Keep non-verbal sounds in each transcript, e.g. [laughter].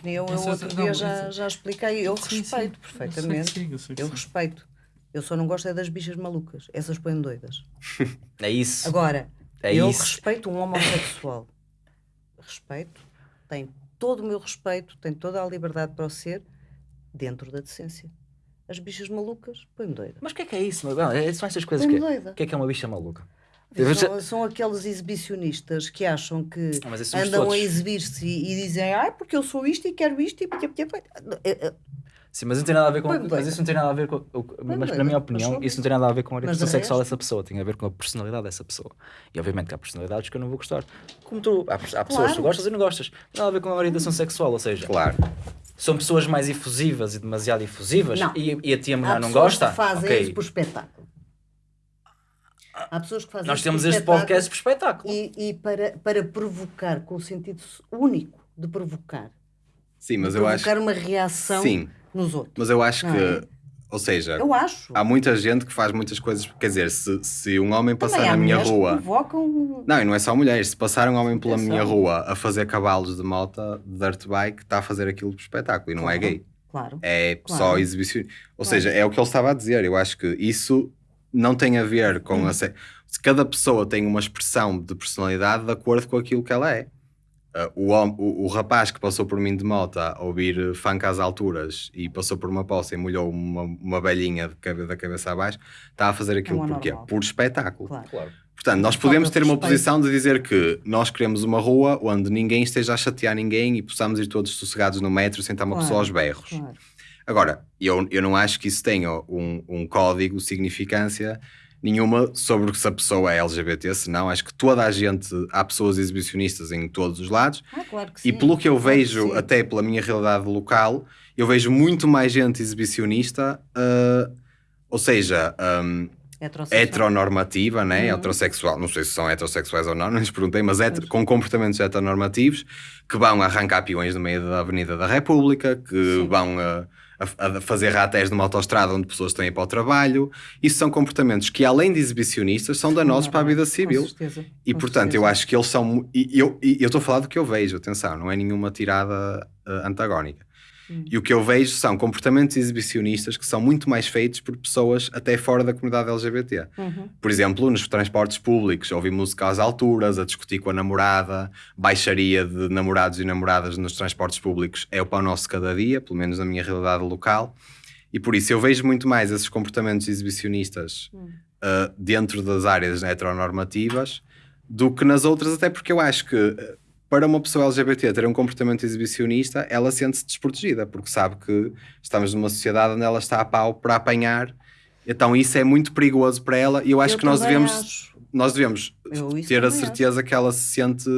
opinião eu é- outro não, dia já, já expliquei. Eu Sim, sim. respeito Eu sei que perfeitamente. sim, eu sei que Eu sim. respeito. Eu só não gosto é das bichas malucas. Essas põem doidas. [laughs] É isso. Agora, É eu isso. respeito um homossexual. respeito. Tem todo o meu respeito, tem toda a liberdade para o ser, dentro da decência. As bichas malucas põem doida. Mas o que é que é isso? meu? Não, é- São estas coisas que. doida. O que é que é uma bicha maluca? São, são aqueles exibicionistas que acham que Ah, andam todos. a exibir-se e, e dizem ai, porque eu sou isto e quero isto e... É, Sim, mas não tem nada a ver com. Mas doida. isso não tem nada a ver com. Mas, na minha mas opinião, isso não tem nada a ver com a orientação sexual resto- dessa pessoa. Tem a ver com a personalidade dessa pessoa. E obviamente que há personalidades que eu não vou gostar. Como tu. Há, há pessoas que tu Claro. gostas e não gostas. Não tem nada a ver com a orientação sexual. Ou seja, Claro. são pessoas mais efusivas e demasiado efusivas. Não. E, e a tia mulher não gosta. que fazem ok. isso por espetáculo. Há pessoas que fazem Nós isso temos este podcast por espetáculo. E, e para, para provocar, com o sentido único de provocar. Sim, mas eu acho. provocar uma reação Sim, nos outros. mas eu acho Não que. é? Ou seja, Eu acho. há muita gente que faz muitas coisas. Quer dizer, se, se um homem passar Também na minha rua. provocam... Não, e não é só mulheres. Se passar um homem pela Atenção. minha rua a fazer cavalos de moto de dirt bike, está a fazer aquilo por espetáculo e não é Claro. gay. Claro. É Claro. só exibição. Ou Claro. seja, é o que ele estava a dizer. Eu acho que isso não tem a ver com a. se- se Cada pessoa tem uma expressão de personalidade de acordo com aquilo que ela é. Uh, o, o, o rapaz que passou por mim de moto a ouvir funk às alturas e passou por uma poça e molhou uma, uma velhinha de cabe- da cabeça abaixo, está a fazer aquilo porquê? anormal. Por espetáculo. Claro. Claro. Portanto, nós podemos de ter uma posição de dizer que nós queremos uma rua onde ninguém esteja a chatear ninguém e possamos ir todos sossegados no metro sem estar uma Claro, pessoa aos berros. Claro. Agora, eu, eu não acho que isso tenha um, um código, significância nenhuma sobre se a pessoa é LGBT, senão acho que toda a gente, há pessoas exibicionistas em todos os lados, Ah, claro que e sim. pelo que eu Claro vejo, sim. até pela minha realidade local, eu vejo muito mais gente exibicionista, ah, ou seja, Heterossexual. heteronormativa, né? Uhum. heterossexual, não sei se são heterossexuais ou não, [laughs] não lhes perguntei, mas hetero- com comportamentos heteronormativos que vão arrancar peões no meio da Avenida da República, que Sim. vão a, a- a fazer ratés numa autoestrada onde pessoas estão a ir para o trabalho. Isso são comportamentos que, além de exibicionistas, são danosos para a vida civil. Com certeza. E com portanto, eu certeza. acho que eles são. E eu eu estou a falar do que eu vejo, atenção, não é nenhuma tirada eh, antagónica. Hum. E o que eu vejo são comportamentos exibicionistas que são muito mais feitos por pessoas até fora da comunidade LGBT. Uhum. Por exemplo, nos transportes públicos, ouvir música às alturas, a discutir com a namorada, baixaria de namorados e namoradas nos transportes públicos é o pão nosso de cada dia, pelo menos na minha realidade local. E por isso eu vejo muito mais esses comportamentos exibicionistas Hum. uh, dentro das áreas heteronormativas do que nas outras, até porque eu acho que para uma pessoa LGBT ter um comportamento exibicionista, ela sente-se desprotegida, porque sabe que estamos numa sociedade onde ela está a pau para apanhar. Então isso é muito perigoso para ela e eu acho Eu que nós devemos, acho. nós devemos Eu ter a certeza que ela se sente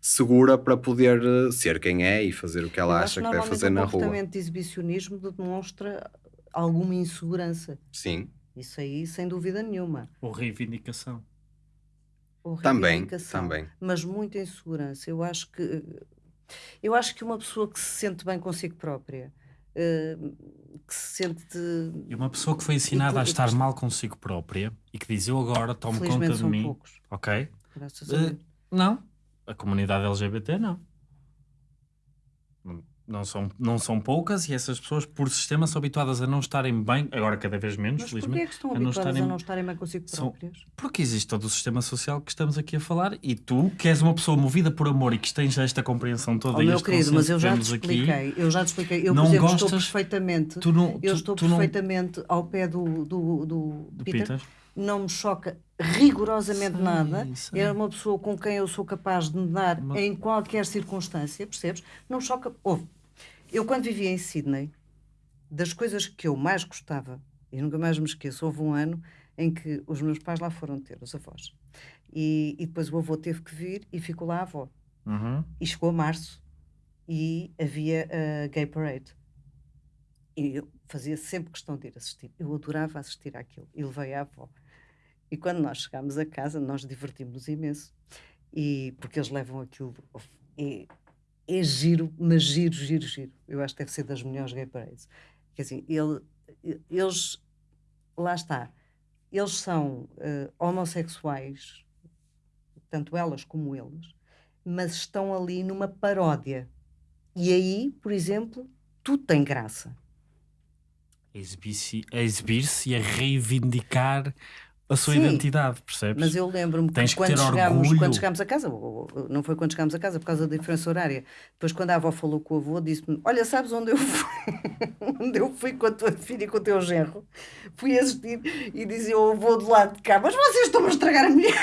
segura para poder uh, ser quem é e fazer o que ela Eu acha acho que deve fazer na rua. comportamento de exibicionismo demonstra alguma insegurança. Sim, Isso aí, sem dúvida nenhuma. Ou reivindicação. Ou também, reivindicação. também. Mas muita insegurança. Eu acho que eu acho que uma pessoa que se sente bem consigo própria, eh, que se sente E uma pessoa que foi ensinada a estar mal consigo própria e que diz eu agora tomo conta de são mim. poucos. Ok? Graças a Eh, Deus. Não. A comunidade LGBT não. Não- são, não são poucas e essas pessoas, por sistema, são habituadas a não estarem bem, agora cada vez menos, Mas porquê felizmente. é que estão a não habituadas estarem- a não estarem bem consigo São- próprias? Porque existe todo o sistema social que estamos aqui a falar e tu, que és uma pessoa movida por amor e que tens esta compreensão toda Oh, e meu querido, mas eu já te temos aqui, expliquei. Eu já te expliquei. Eu, não por exemplo, estou gostas- perfeitamente. tu não, Eu tu- estou tu não- perfeitamente ao pé do, do, do, do Peter. Peter. Não me choca rigorosamente Sei, nada. sei. É uma pessoa com quem eu sou capaz de me dar Mas- em qualquer circunstância, percebes? Não me choca. Ouve, eu quando vivia em Sydney, das coisas que eu mais gostava, e nunca mais me esqueço, houve um ano em que os meus pais lá foram ter, os avós. E, e depois o avô teve que vir e ficou lá a avó. Uhum. E chegou a março e havia a Gay Parade. E eu fazia sempre questão de ir assistir. Eu adorava assistir àquilo. E levei a avó. E quando nós chegámos a casa, nós divertimos imenso. E, porque eles levam aquilo. É, é giro, mas giro, giro, giro. Eu acho que deve ser das melhores Gay Parades. Quer dizer, ele, eles. Lá está. Eles são eh, homossexuais, tanto elas como eles, mas estão ali numa paródia. E aí, por exemplo, tudo tem graça. A exibir-se a exibir-se e a reivindicar a sua Sim, identidade, percebes? Mas eu lembro-me que que quando chegámos, quando chegámos a casa, não foi quando chegámos a casa por causa da diferença horária, depois quando a avó falou com o avô, disse-me: Olha, sabes onde eu fui? [laughs] onde eu fui com a tua filha e com o teu genro? Fui assistir e dizia ao avô do lado de cá: Mas vocês estão a estragar a mulher.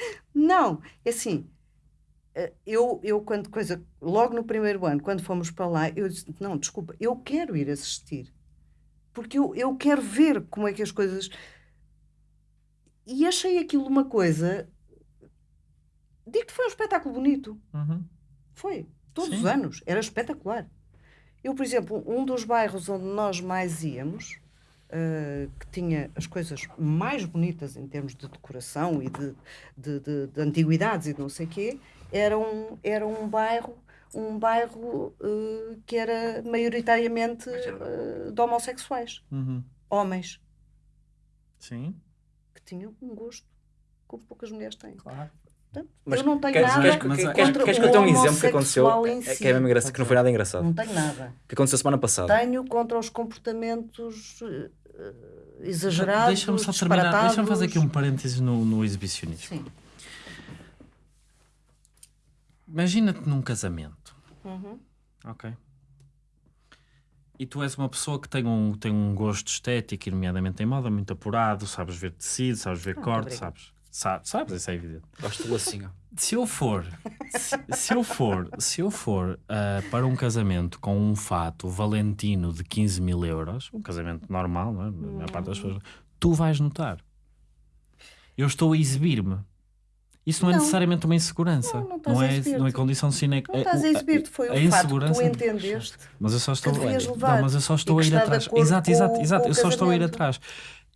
[laughs] não, é assim. eh, Eu, eu, quando coisa, logo no primeiro ano, quando fomos para lá, eu disse: Não, desculpa, eu quero ir assistir. Porque eu, eu quero ver como é que as coisas. E achei aquilo uma coisa. Digo-te, foi um espetáculo bonito. Uhum. Foi. Todos Sim. os anos. Era espetacular. Eu, por exemplo, um dos bairros onde nós mais íamos, eh, que tinha as coisas mais bonitas em termos de decoração e de, de, de- de antiguidades e de não sei o quê, era um, era um bairro, um bairro eh, que era maioritariamente eh, de homossexuais. Uhum. Homens Sim, que tinham um gosto como poucas mulheres têm. claro. Portanto, Mas eu não tenho queres, nada queres, mas queres, é- queres, contra que eu tenha um exemplo que aconteceu homossexual em é- si. que é mesmo engraçado, que não foi nada engraçado Não tenho nada. que aconteceu semana passada Tenho contra os comportamentos eh, exagerados, Deixa-me só terminar, deixa-me fazer aqui um parênteses no, no exibicionismo. Sim. Imagina-te num casamento, Uhum. ok? E tu és uma pessoa que tem um, tem um gosto estético, nomeadamente em moda, muito apurado, sabes ver tecido, sabes ver corte, obrigada. sabes, sabes, sabes, isso é evidente. gosto do assim ó. Se eu for, se, se eu for, se eu for ah, para um casamento com um fato valentino de 15 mil euros, um casamento normal, não é? A maior parte das pessoas, tu vais notar. Eu estou a exibir-me. Isso não, é Não. necessariamente uma insegurança. Não, não a é, não é condição sine Não estás a exibir-te, foi fato que tu entendeste. Mas eu só estou, não, mas eu só estou a ir atrás. Exato, exato, exato. Eu só estou a ir atrás.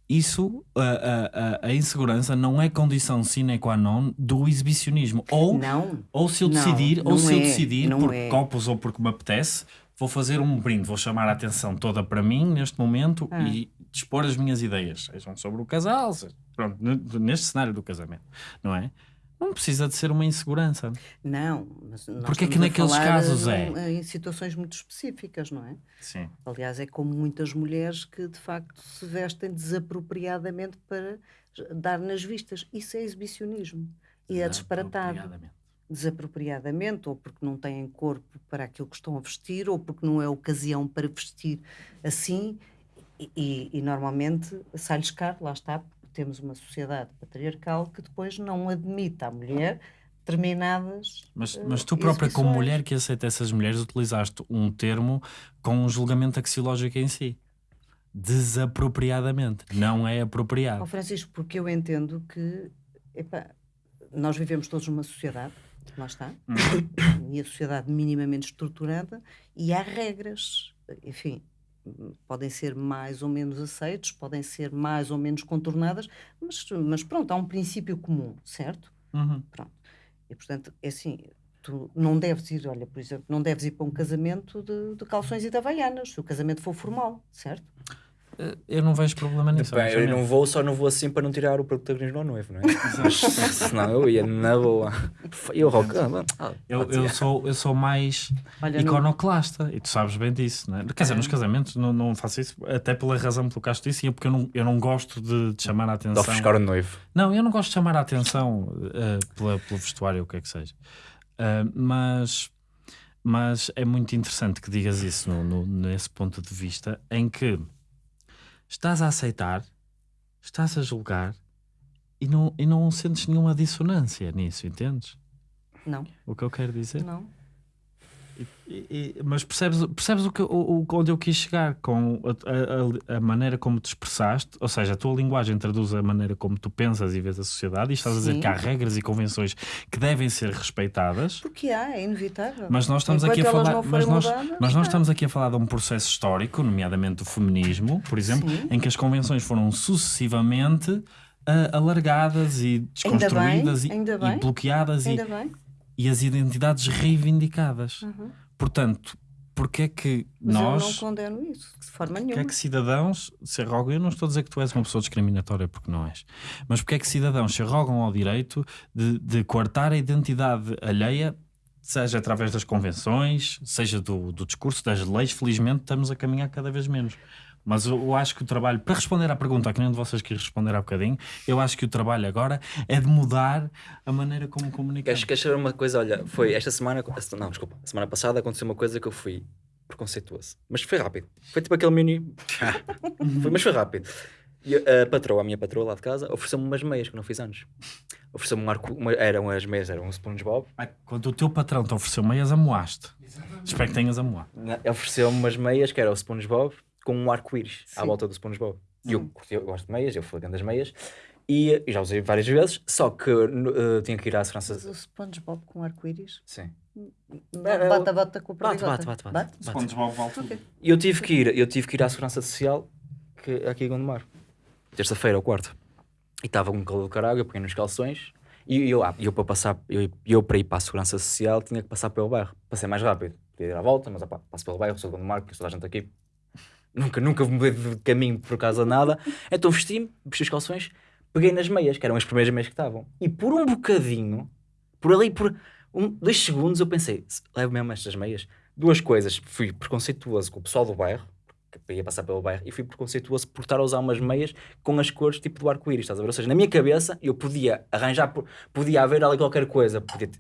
Isso, a, a, a, a insegurança não é condição sine qua non do exibicionismo. Ou Não. ou se eu Não, decidir, ou não se eu é, decidir não por é. copos ou porque me apetece, vou fazer um brinde, vou chamar a atenção toda para mim neste momento Ah. e dispor as minhas ideias, sejam sobre o casal, seja- pronto, neste cenário do casamento, não é? Não precisa de ser uma insegurança. Não. Mas Porque é que naqueles casos é? num- Em situações muito específicas, não é? Sim. Aliás, é como muitas mulheres que de facto se vestem desapropriadamente para dar nas vistas. Isso é exibicionismo. E é disparatado. Apropriadamente. Desapropriadamente, ou porque não têm corpo para aquilo que estão a vestir, ou porque não é ocasião para vestir assim. E, e- e normalmente sai-lhes caro, lá está, temos uma sociedade patriarcal que depois não admite à mulher determinadas. Mas, eh, mas tu própria, como exibições. mulher que aceita essas mulheres, utilizaste um termo com um julgamento axiológico em si. Desapropriadamente. Não é apropriado. Francisco, porque eu entendo que epá, nós vivemos todos numa sociedade, lá está, e a sociedade minimamente estruturada, e há regras, enfim, podem ser mais ou menos aceitos, podem ser mais ou menos contornadas, mas, mas pronto, há um princípio comum, certo? Uhum. Pronto. E portanto, é assim, tu não deves ir, olha, por exemplo, não deves ir para um casamento de, de calções e de havaianas, se o casamento for formal, certo? Eh, Eu não vejo problema nisso. Bem, eu não vou, só não vou assim para não tirar o protagonismo ao noivo, não é? Mas, senão eu ia na boa. E o rock, ah, Eu, eu, sou, eu sou mais Olha, não- iconoclasta e tu sabes bem disso, não é? Quer dizer, nos casamentos não, não faço isso, até pela razão pelo que acho disse, e é porque eu não, eu não gosto de, de chamar a de atenção. ofuscar o noivo. Não, eu não gosto de chamar a atenção eh, pela, pelo vestuário, o que é que seja. Eh, mas, mas é muito interessante que digas isso no, no- nesse ponto de vista em que estás a aceitar, estás a julgar e não, e não sentes nenhuma dissonância nisso, entendes? Não, O que eu quero dizer? não. E- e- mas percebes, percebes o que, o, onde eu quis chegar com a, a- a maneira como te expressaste? Ou seja, a tua linguagem traduz a maneira como tu pensas e vês a sociedade, e estás a dizer Sim. que há regras e convenções que devem ser respeitadas. Porque há, é inevitável. Mas nós estamos Enquanto aqui a falar, mas nós, mas nós tá. estamos aqui a falar de um processo histórico, nomeadamente o feminismo, por exemplo, Sim. em que as convenções foram sucessivamente ah, alargadas e Ainda desconstruídas bem, e- ainda e, bem. bloqueadas e, Ainda bem. E as identidades reivindicadas. Uhum. Portanto, porque é que Mas eu não nós, condeno isso, de forma porque nenhuma. é que cidadãos se arrogam, eu não estou a dizer que tu és uma pessoa discriminatória porque não és, mas porque é que cidadãos se arrogam ao direito de, de coartar a identidade alheia seja através das convenções, seja do, do discurso, das leis, felizmente estamos a caminhar cada vez menos. Mas eu, acho que o trabalho, para responder à pergunta, que nenhum de vocês quis responder há bocadinho, eu acho que o trabalho agora é de mudar a maneira como comunicamos. Queres, queres saber uma coisa? Olha, foi esta semana, não, desculpa, semana passada aconteceu uma coisa que eu fui preconceituoso, mas foi rápido. Foi tipo aquele mini. [laughs] foi, mas foi rápido. E a patroa, a minha patroa lá de casa, ofereceu-me umas meias que não fiz anos. Ofereceu-me um arco, uma, eram as meias, eram um SpongeBob. Ai, Quando o teu patrão te ofereceu meias, amoaste. Espero que tenhas amoado. Na- Ofereceu-me umas meias que era o SpongeBob com um arco-íris à volta do SpongeBob. E eu, eu gosto de meias, eu fui das meias. E, e já usei várias vezes, só que eh, tinha que ir à Mas segurança. o SpongeBob com arco-íris? Sim. Bate, bate, bate com o Bate, bate, bate, bate. bate. SpongeBob volta. Ok. E eu tive que ir, eu tive que ir à segurança social que, aqui em Gondomar. Terça-feira ou quarta. E estava com um calor do caralho, eu peguei nos calções. E eu, ah, eu para passar, eu, eu para ir para a segurança social tinha que passar pelo bairro. Passei mais rápido. Podia ir à volta, mas opá, passo pelo bairro, sou de Gondomar, conheço toda a gente aqui. Nunca, nunca mudei de caminho por causa de nada. Então vesti-me, vesti os calções, peguei nas meias, que eram as primeiras meias que estavam. E por um bocadinho, por ali, por um, dois segundos, eu pensei, "Se- levo mesmo estas meias. Duas coisas, fui preconceituoso com o pessoal do bairro, que ia passar pelo bairro, e fui preconceituoso por estar a usar umas meias com as cores tipo do arco-íris, estás a ver? Ou seja, na minha cabeça, eu podia arranjar, podia haver ali qualquer coisa, podia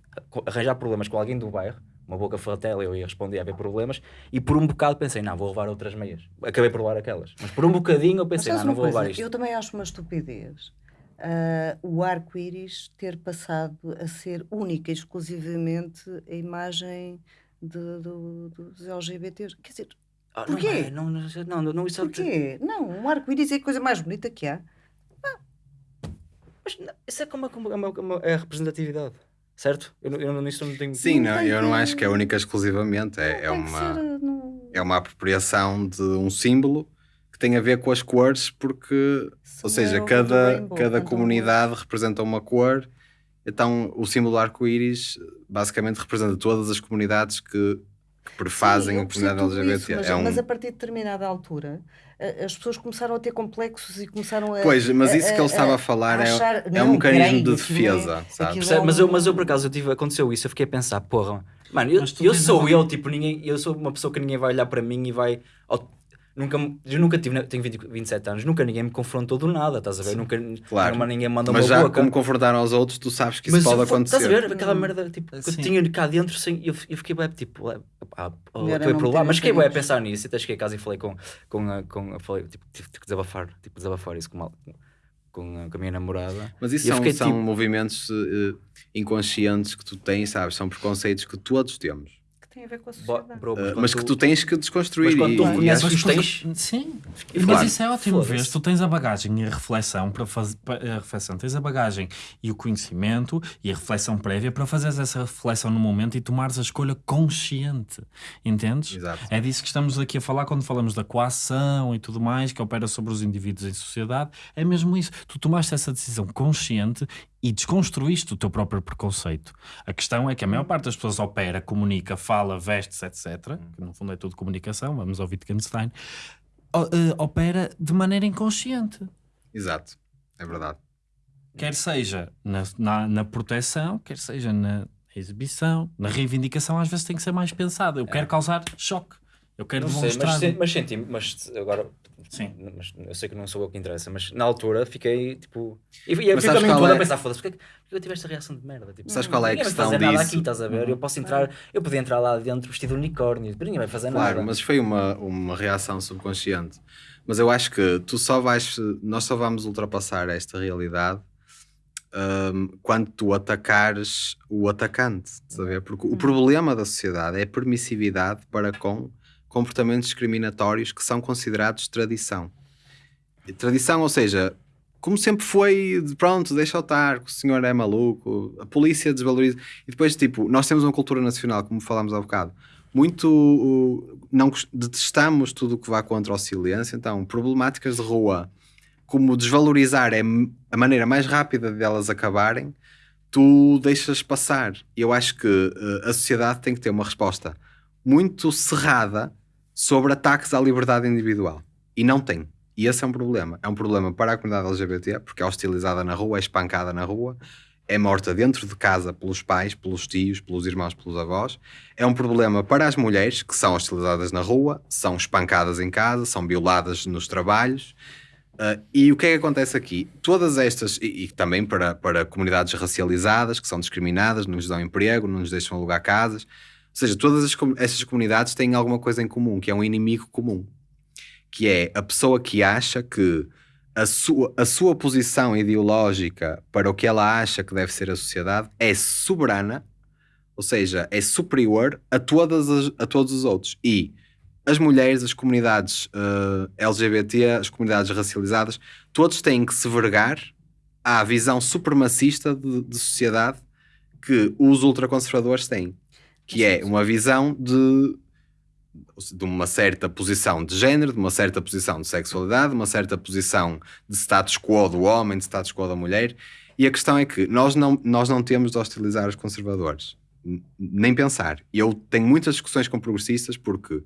arranjar problemas com alguém do bairro, uma boca fratela, eu ia responder a haver problemas, e por um bocado pensei, não, vou levar outras meias. Acabei por levar aquelas. Mas por um bocadinho eu pensei, não, não vou levar coisa? isto. Eu também acho uma estupidez ah, o arco-íris ter passado a ser única e exclusivamente a imagem de- do- dos LGBTs. Quer dizer, Ah, porquê? Não, é, não, não, não, não, isso é- porquê? Não, um arco-íris é a coisa mais bonita que há. Mas não, isso é como, como, a- como é a representatividade, certo? Eu, não- eu não- nisso não tenho. Sim, Não eu não acho que é única exclusivamente. É, é uma, é uma apropriação de um símbolo que tem a ver com as cores, porque, ou São seja, é cada, rainbow, cada cantam comunidade representa uma cor. Então, o símbolo do arco-íris basicamente representa todas as comunidades que, que prefazem Sim, a comunidade LGBT. isso, mas, é um... mas a partir de determinada altura a- as pessoas começaram a ter complexos e começaram a. Pois, mas isso que ele estava a a falar é, achar, é não, um mecanismo de é- defesa, sabe? Percebe? Mas eu, mas eu por acaso eu tive, aconteceu isso, eu fiquei a pensar, porra, mano, eu, eu sou eu, tipo, ninguém, eu sou uma pessoa que ninguém vai olhar para mim e vai. Nunca, eu nunca tive, tenho 20, 27 anos, nunca ninguém me confrontou do nada, estás a ver? Nunca Claro. nunca ninguém me mandou Mas uma já boca. como confrontaram aos outros, tu sabes que isso Mas pode eu fo- acontecer. Estás a ver aquela merda tipo, que eu Sim. tinha cá dentro sem, eu, eu fiquei bem tipo, é, acabei não por lá, mas fiquei bem a pensar nisso. E até cheguei a casa e falei com, com, com, falei, tipo, tive que desabafar, tipo, desabafar isso com, com, a, com a minha namorada. Mas isso E são, fiquei são tipo- movimentos eh, inconscientes que tu tens, sabes? São preconceitos que todos temos. Tem a ver com a sociedade. bro, Eh, quando mas que tu tens que desconstruir. Mas quando e- tu reconheces os tens- Sim, E mas claro, isso é ótimo ver. Tu tens a bagagem e a reflexão para fazer a reflexão, tens a bagagem e o conhecimento e a reflexão prévia para fazeres essa reflexão no momento e tomares a escolha consciente. Entendes? Exato. É disso que estamos aqui a falar quando falamos da coação e tudo mais, que opera sobre os indivíduos em sociedade. É mesmo isso. Tu tomaste essa decisão consciente e desconstruíste o teu próprio preconceito. A questão é que a maior parte das pessoas opera, comunica, fala, veste-se, etc. Que no fundo é tudo comunicação, vamos ao Wittgenstein. eh, opera de maneira inconsciente. Exato. É verdade. Quer seja na, na, na proteção, quer seja na exibição, na reivindicação, às vezes tem que ser mais pensado. Eu quero causar choque. Eu quero Não sei, demonstrar. mas, se- mas senti, mas agora, Sim. mas eu sei que não sou eu que interessa, mas na altura fiquei tipo. E, e eu Mas fiquei sabes a mim qual todo é? a pensar, foda-se, porque que porque eu tive esta reação de merda? Tipo, Sabes qual é a questão fazer nada disso? aqui, estás a ver? Eu posso entrar, eu podia entrar lá dentro vestido de unicórnio, ninguém vai fazer Claro, nada. mas foi uma, uma reação subconsciente. Mas eu acho que tu só vais, nós só vamos ultrapassar esta realidade hum, quando tu atacares o atacante, estás a ver? Porque o problema da sociedade é a permissividade para com comportamentos discriminatórios que são considerados tradição. Tradição, ou seja, como sempre foi, de pronto, deixa-o estar, o senhor é maluco, a polícia desvaloriza. E depois, tipo, nós temos uma cultura nacional, como falámos há bocado, muito. Não detestamos tudo o que vá contra o silêncio, então, problemáticas de rua, como desvalorizar é a maneira mais rápida delas acabarem, tu deixas passar. Eu acho que uh, a sociedade tem que ter uma resposta muito cerrada sobre ataques à liberdade individual. E não tem. E esse é um problema. É um problema para a comunidade LGBT, porque é hostilizada na rua, é espancada na rua, é morta dentro de casa pelos pais, pelos tios, pelos irmãos, pelos avós. É um problema para as mulheres que são hostilizadas na rua, são espancadas em casa, são violadas nos trabalhos. Uh, e o que é que acontece aqui? Todas estas, e, e, também para, para comunidades racializadas que são discriminadas, não nos dão emprego, não nos deixam alugar casas. Seja, todas as, estas comunidades têm alguma coisa em comum, que é um inimigo comum, que é a pessoa que acha que a sua, a sua posição ideológica para o que ela acha que deve ser a sociedade é soberana, ou seja, é superior a, todas as, a todos os outros. E as mulheres, as comunidades uh, eh, LGBT, as comunidades racializadas, todos têm que se vergar à visão supremacista de, de sociedade que os ultraconservadores têm, que é uma visão de de uma certa posição de género, de uma certa posição de sexualidade, de uma certa posição de status quo do homem, de status quo da mulher. E a questão é que nós não, nós não temos de hostilizar os conservadores, nem pensar. Eu tenho muitas discussões com progressistas porque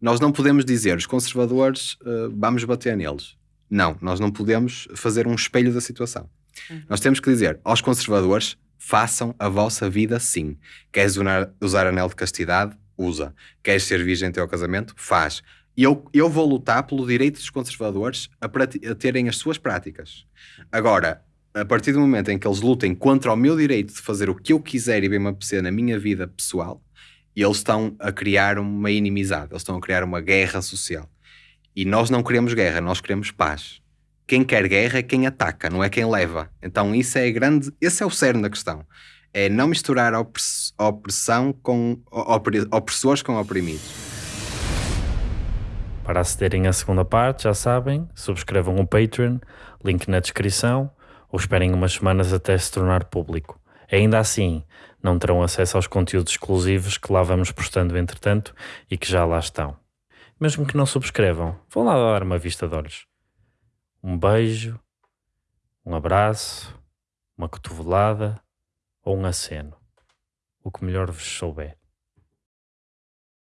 nós não podemos dizer os conservadores uh, vamos bater neles. Não, nós não podemos fazer um espelho da situação. Uhum. Nós temos que dizer aos conservadores façam a vossa vida sim. Queres usar, anel de castidade? usa. Queres ser virgem até ao casamento? Faz. E eu, eu vou lutar pelo direito dos conservadores a, a terem as suas práticas. Agora, a partir do momento em que eles lutem contra o meu direito de fazer o que eu quiser e bem me apetecer na minha vida pessoal, eles estão a criar uma inimizade, eles estão a criar uma guerra social. E nós não queremos guerra, nós queremos paz. Quem quer guerra é quem ataca, não é quem leva. Então isso é grande, esse é o cerne da questão é não misturar opressão com opressores com oprimidos. Para acederem à segunda parte, já sabem, subscrevam o Patreon, link na descrição, ou esperem umas semanas até se tornar público. Ainda assim, não terão acesso aos conteúdos exclusivos que lá vamos postando entretanto e que já lá estão. Mesmo que não subscrevam, vão lá dar uma vista de olhos. Um beijo, um abraço, uma cotovelada ou um aceno, o que melhor vos souber.